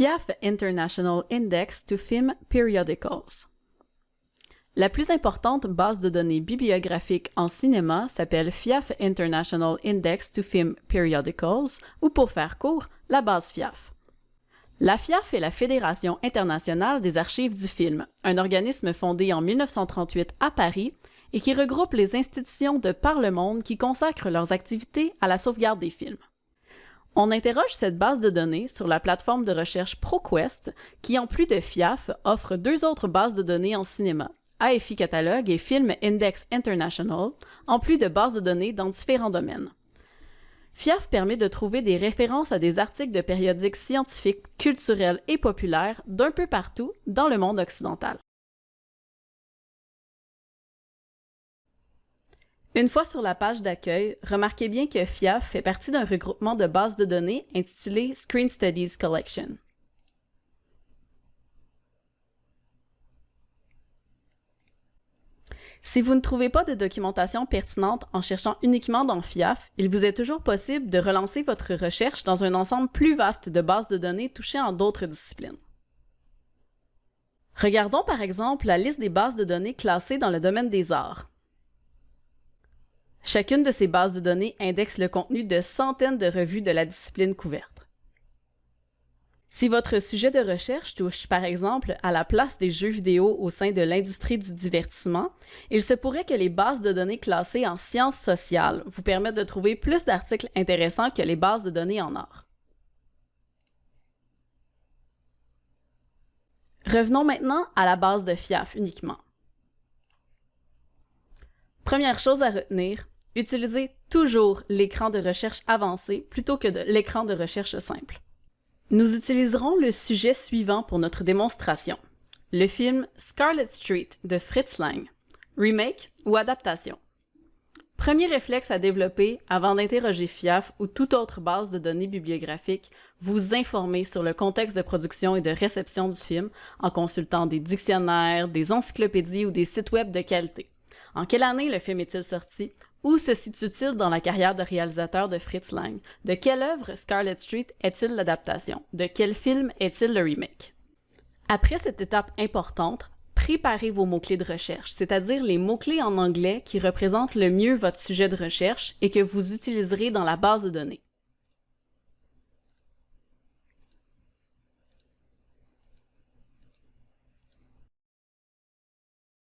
FIAF International Index to Film Periodicals. La plus importante base de données bibliographique en cinéma s'appelle FIAF International Index to Film Periodicals, ou pour faire court, la base FIAF. La FIAF est la Fédération internationale des archives du film, un organisme fondé en 1938 à Paris et qui regroupe les institutions de par le monde qui consacrent leurs activités à la sauvegarde des films. On interroge cette base de données sur la plateforme de recherche ProQuest, qui en plus de FIAF offre deux autres bases de données en cinéma, AFI Catalogue et Film Index International, en plus de bases de données dans différents domaines. FIAF permet de trouver des références à des articles de périodiques scientifiques, culturels et populaires d'un peu partout dans le monde occidental. Une fois sur la page d'accueil, remarquez bien que FIAF fait partie d'un regroupement de bases de données intitulé Screen Studies Collection. Si vous ne trouvez pas de documentation pertinente en cherchant uniquement dans FIAF, il vous est toujours possible de relancer votre recherche dans un ensemble plus vaste de bases de données touchées en d'autres disciplines. Regardons par exemple la liste des bases de données classées dans le domaine des arts. Chacune de ces bases de données indexe le contenu de centaines de revues de la discipline couverte. Si votre sujet de recherche touche par exemple à la place des jeux vidéo au sein de l'industrie du divertissement, il se pourrait que les bases de données classées en sciences sociales vous permettent de trouver plus d'articles intéressants que les bases de données en art. Revenons maintenant à la base de FIAF uniquement. Première chose à retenir, utilisez toujours l'écran de recherche avancé plutôt que l'écran de recherche simple. Nous utiliserons le sujet suivant pour notre démonstration. Le film Scarlet Street de Fritz Lang. Remake ou adaptation. Premier réflexe à développer avant d'interroger FIAF ou toute autre base de données bibliographiques, vous informer sur le contexte de production et de réception du film en consultant des dictionnaires, des encyclopédies ou des sites web de qualité. En quelle année le film est-il sorti? Où se situe-t-il dans la carrière de réalisateur de Fritz Lang? De quelle œuvre Scarlet Street est-il l'adaptation? De quel film est-il le remake? Après cette étape importante, préparez vos mots-clés de recherche, c'est-à-dire les mots-clés en anglais qui représentent le mieux votre sujet de recherche et que vous utiliserez dans la base de données.